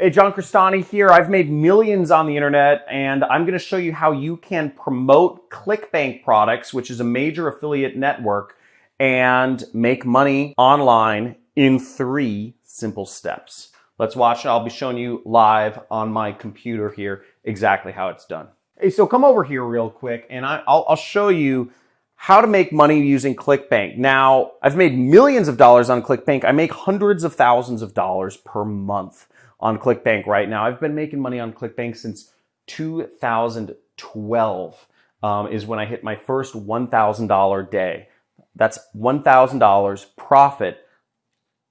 Hey, John Crestani here. I've made millions on the internet and I'm going to show you how you can promote ClickBank products, which is a major affiliate network, and make money online in three simple steps. Let's watch. I'll be showing you live on my computer here exactly how it's done. Hey, so come over here real quick and I, will show you how to make money using ClickBank. Now, I've made millions of dollars on ClickBank. I make hundreds of thousands of dollars per month on ClickBank right now. I've been making money on ClickBank since 2012 um, is when I hit my first $1,000 day. That's $1,000 profit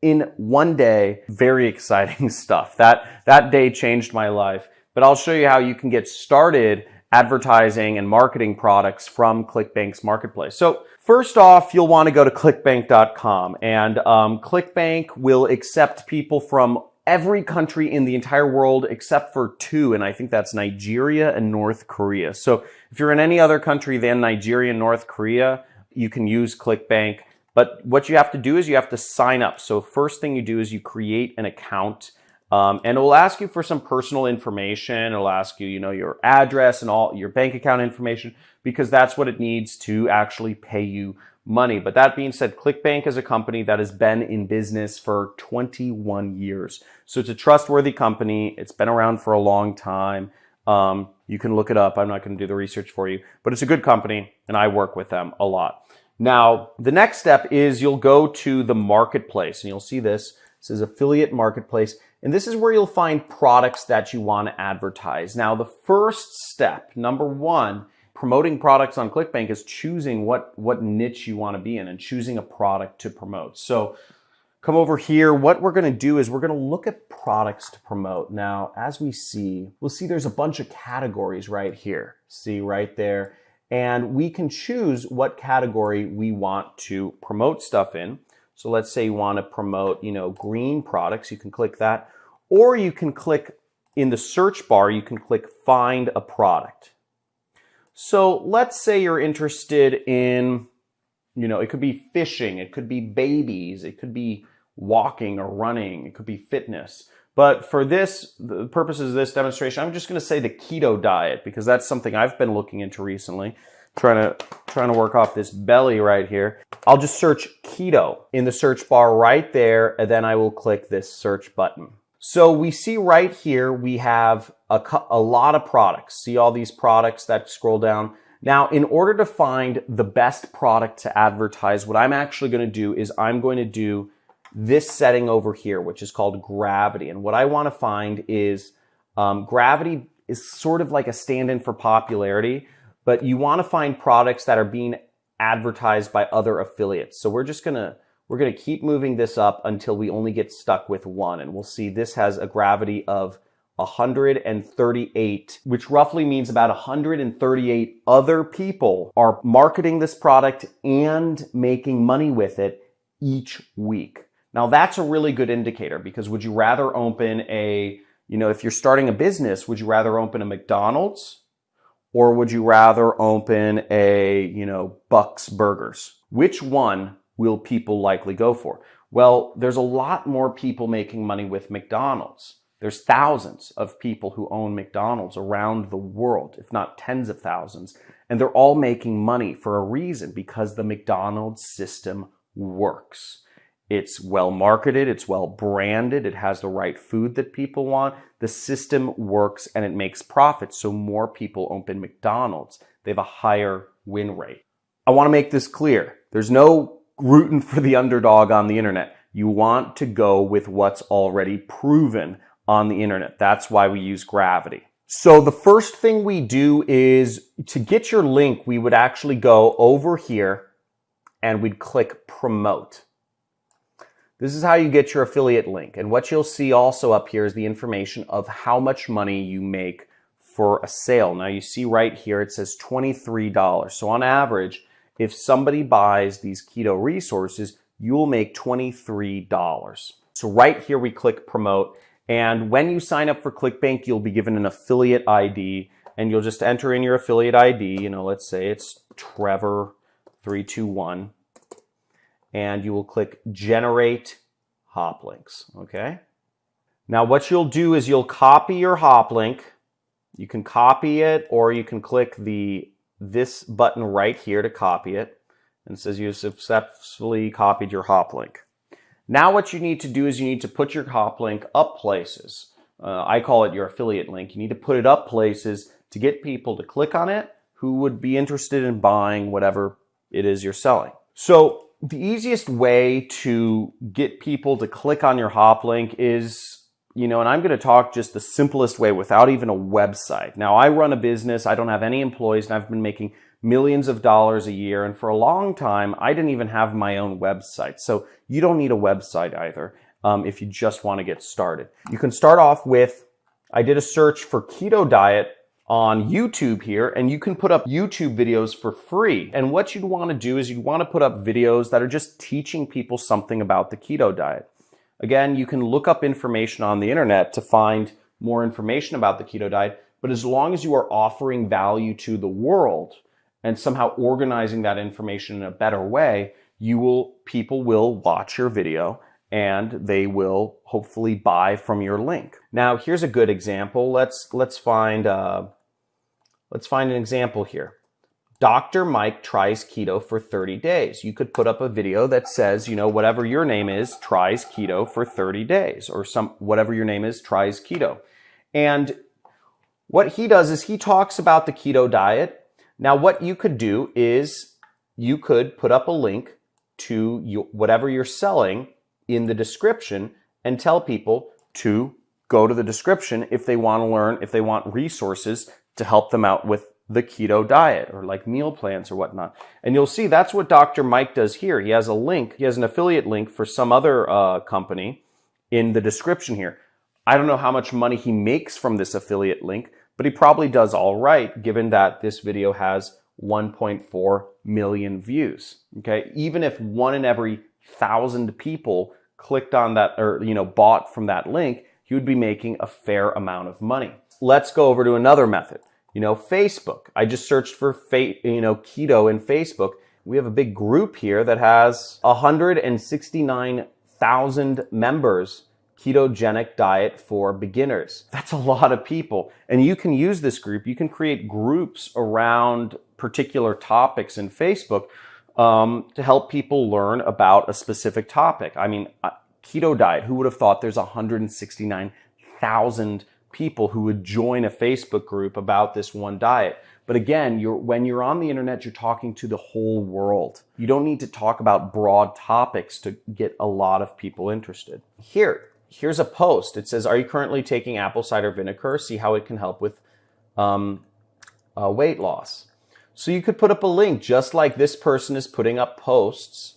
in one day. Very exciting stuff. That, that day changed my life. But I'll show you how you can get started advertising and marketing products from ClickBank's marketplace. So first off, you'll want to go to clickbank.com and um, ClickBank will accept people from every country in the entire world except for two, and I think that's Nigeria and North Korea. So if you're in any other country than Nigeria and North Korea, you can use ClickBank. But what you have to do is you have to sign up. So first thing you do is you create an account um, and it will ask you for some personal information. It'll ask you, you know, your address and all your bank account information because that's what it needs to actually pay you money. But that being said, ClickBank is a company that has been in business for 21 years. So it's a trustworthy company. It's been around for a long time. Um, you can look it up. I'm not going to do the research for you, but it's a good company and I work with them a lot. Now, the next step is you'll go to the marketplace and you'll see this. This is affiliate marketplace. And this is where you'll find products that you want to advertise. Now, the first step, number one, promoting products on ClickBank is choosing what, what niche you want to be in and choosing a product to promote. So come over here. What we're going to do is we're going to look at products to promote. Now, as we see, we'll see there's a bunch of categories right here. See right there. And we can choose what category we want to promote stuff in. So let's say you want to promote, you know, green products. You can click that. Or you can click in the search bar, you can click find a product. So let's say you're interested in, you know, it could be fishing, it could be babies, it could be walking or running, it could be fitness. But for this, the purposes of this demonstration, I'm just going to say the keto diet because that's something I've been looking into recently. Trying to, trying to work off this belly right here. I'll just search keto in the search bar right there, and then I will click this search button. So we see right here, we have a, a lot of products. See all these products that scroll down. Now, in order to find the best product to advertise, what I'm actually going to do is I'm going to do this setting over here, which is called gravity. And what I want to find is um, gravity is sort of like a stand-in for popularity, but you want to find products that are being advertised by other affiliates. So we're just going to we're going to keep moving this up until we only get stuck with one. And we'll see this has a gravity of 138, which roughly means about 138 other people are marketing this product and making money with it each week. Now that's a really good indicator because would you rather open a, you know, if you're starting a business, would you rather open a McDonald's or would you rather open a, you know, Bucks Burgers? Which one will people likely go for? Well, there's a lot more people making money with McDonald's. There's thousands of people who own McDonald's around the world, if not tens of thousands, and they're all making money for a reason because the McDonald's system works. It's well marketed, it's well branded, it has the right food that people want. The system works and it makes profits, so more people open McDonald's. They have a higher win rate. I want to make this clear. There's no rooting for the underdog on the internet. You want to go with what's already proven on the internet. That's why we use gravity. So the first thing we do is to get your link, we would actually go over here and we'd click promote. This is how you get your affiliate link. And what you'll see also up here is the information of how much money you make for a sale. Now you see right here, it says $23. So on average, if somebody buys these keto resources, you'll make $23. So right here, we click promote. And when you sign up for ClickBank, you'll be given an affiliate ID and you'll just enter in your affiliate ID. You know, let's say it's Trevor321 and you will click generate hop links. Okay. Now what you'll do is you'll copy your hop link. You can copy it or you can click the this button right here to copy it. And it says you've successfully copied your hop link. Now what you need to do is you need to put your hop link up places. Uh, I call it your affiliate link. You need to put it up places to get people to click on it who would be interested in buying whatever it is you're selling. So the easiest way to get people to click on your hop link is, you know, and I'm going to talk just the simplest way without even a website. Now, I run a business, I don't have any employees, and I've been making millions of dollars a year. And for a long time, I didn't even have my own website. So you don't need a website either um, if you just want to get started. You can start off with, I did a search for keto diet on YouTube here and you can put up YouTube videos for free. And what you'd want to do is you'd want to put up videos that are just teaching people something about the keto diet. Again, you can look up information on the internet to find more information about the keto diet, but as long as you are offering value to the world and somehow organizing that information in a better way, you will people will watch your video and they will hopefully buy from your link. Now, here's a good example. Let's let's find uh, let's find an example here. Dr. Mike tries keto for 30 days. You could put up a video that says, you know, whatever your name is, tries keto for 30 days, or some whatever your name is, tries keto. And what he does is he talks about the keto diet. Now, what you could do is you could put up a link to you, whatever you're selling in the description and tell people to go to the description if they want to learn, if they want resources to help them out with the keto diet or like meal plans or whatnot. And you'll see that's what Dr. Mike does here. He has a link, he has an affiliate link for some other uh, company in the description here. I don't know how much money he makes from this affiliate link, but he probably does all right given that this video has 1.4 million views. Okay, even if one in every thousand people clicked on that or you know bought from that link, he would be making a fair amount of money. Let's go over to another method. You know, Facebook. I just searched for fate, you know keto in Facebook. We have a big group here that has 169,000 members ketogenic diet for beginners. That's a lot of people. And you can use this group. You can create groups around particular topics in Facebook um, to help people learn about a specific topic. I mean, uh, keto diet, who would have thought there's 169,000 people who would join a Facebook group about this one diet? But again, you're, when you're on the internet, you're talking to the whole world. You don't need to talk about broad topics to get a lot of people interested. Here, here's a post. It says, are you currently taking apple cider vinegar? See how it can help with um, uh, weight loss. So you could put up a link just like this person is putting up posts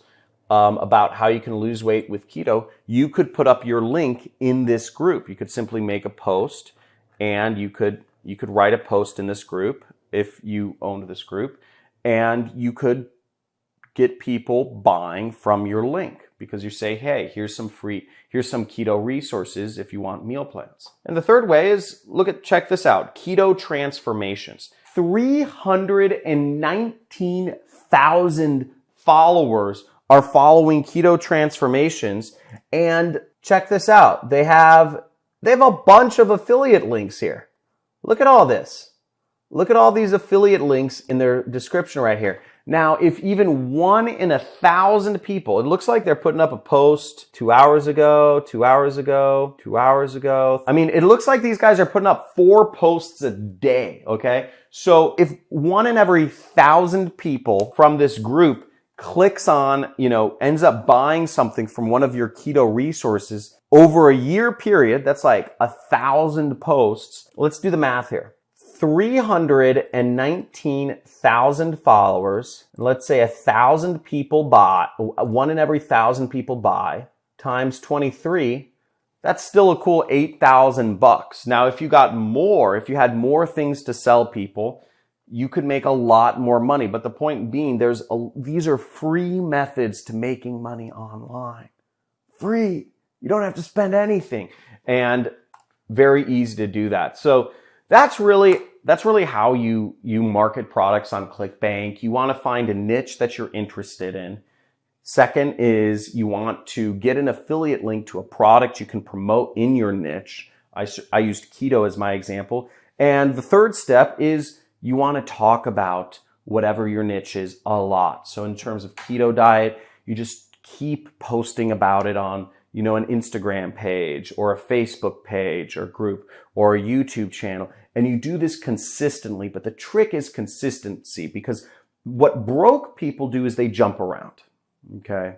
um, about how you can lose weight with keto. You could put up your link in this group. You could simply make a post and you could you could write a post in this group if you owned this group and you could get people buying from your link because you say, hey, here's some free, here's some keto resources if you want meal plans. And the third way is look at, check this out, keto transformations. 319,000 followers are following keto transformations. And check this out. They have, they have a bunch of affiliate links here. Look at all this. Look at all these affiliate links in their description right here. Now, if even one in a thousand people, it looks like they're putting up a post two hours ago, two hours ago, two hours ago. I mean, it looks like these guys are putting up four posts a day, okay? So if one in every thousand people from this group clicks on, you know, ends up buying something from one of your keto resources over a year period, that's like a thousand posts. Let's do the math here. 319,000 followers, let's say a thousand people buy, one in every thousand people buy, times 23, that's still a cool 8,000 bucks. Now, if you got more, if you had more things to sell people, you could make a lot more money. But the point being, there's a, these are free methods to making money online. Free. You don't have to spend anything. And very easy to do that. So that's really that's really how you you market products on ClickBank. You want to find a niche that you're interested in Second is you want to get an affiliate link to a product you can promote in your niche. I, I used keto as my example. And the third step is you want to talk about whatever your niche is a lot. So in terms of keto diet, you just keep posting about it on, you know, an Instagram page or a Facebook page or group or a YouTube channel. And you do this consistently, but the trick is consistency because what broke people do is they jump around. Okay.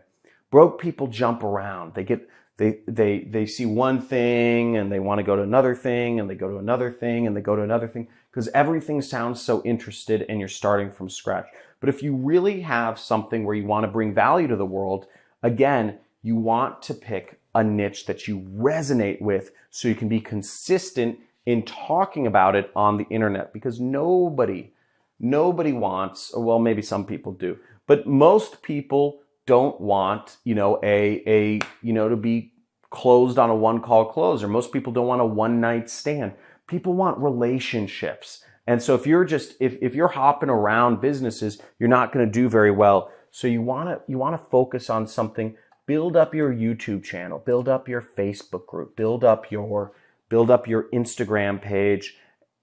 Broke people jump around. They get, they, they, they see one thing and they want to go to another thing and they go to another thing and they go to another thing because everything sounds so interested and you're starting from scratch. But if you really have something where you want to bring value to the world, again, you want to pick a niche that you resonate with so you can be consistent in talking about it on the internet because nobody, nobody wants, well, maybe some people do, but most people don't want, you know, a, a, you know, to be closed on a one call close, or most people don't want a one night stand. People want relationships. And so if you're just, if, if you're hopping around businesses, you're not going to do very well. So you want to, you want to focus on something, build up your YouTube channel, build up your Facebook group, build up your, build up your Instagram page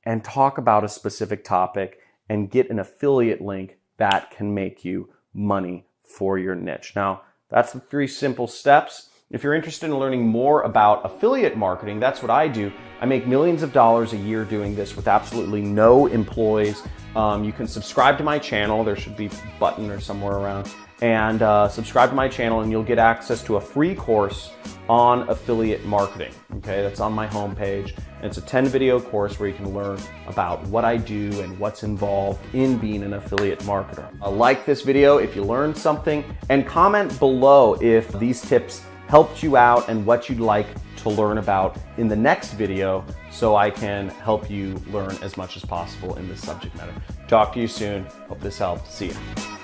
and talk about a specific topic and get an affiliate link that can make you money for your niche. Now, that's the three simple steps. If you're interested in learning more about affiliate marketing, that's what I do. I make millions of dollars a year doing this with absolutely no employees. Um, you can subscribe to my channel. There should be a button or somewhere around and uh, subscribe to my channel and you'll get access to a free course on affiliate marketing. Okay, that's on my homepage. And it's a 10 video course where you can learn about what I do and what's involved in being an affiliate marketer. Uh, like this video if you learned something and comment below if these tips helped you out and what you'd like to learn about in the next video so I can help you learn as much as possible in this subject matter. Talk to you soon. Hope this helped. See you.